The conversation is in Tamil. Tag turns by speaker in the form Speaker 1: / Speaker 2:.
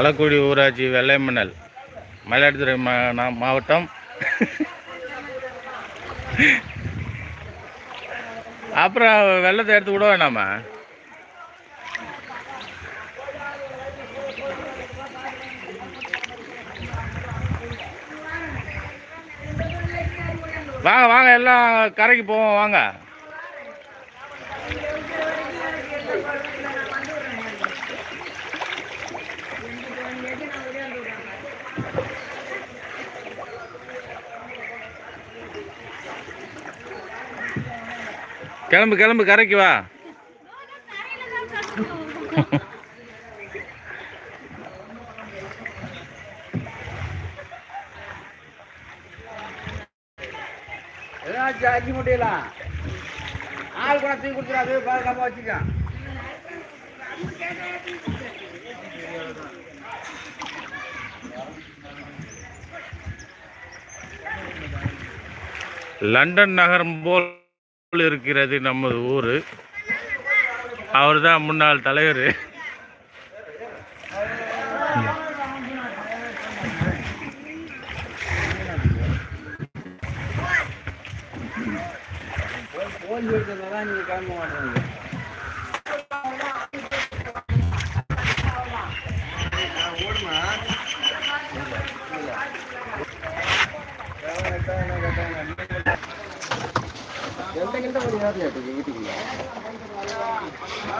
Speaker 1: அலக்குடி ஊராட்சி வெள்ளைமணல் மயிலாடுதுறை மா மாவட்டம். அப்புறம் வெள்ளத்தை எடுத்து விட வேணாமா? வாங்க வாங்க எல்லாம் கரைக்கு போவோம் வாங்க. கிளம்பு கிளம்பு கரைக்கு வா.
Speaker 2: ஏதாச்சும் அரிசி முட்டையலாம் ஆள் கூட தூக்கி கொடுத்துடாது பாதுகாப்பாக வச்சுக்க.
Speaker 1: லண்டன் நகரம் போல் இருக்கிறது நமது ஊர். அவர் தான் முன்னாள் தலைவர்.
Speaker 2: ஓய்வு ಎಂತ ಕೆಲಸ ಮಾಡಿ ಯಾರು ಹೇಳ್ತೀವಿ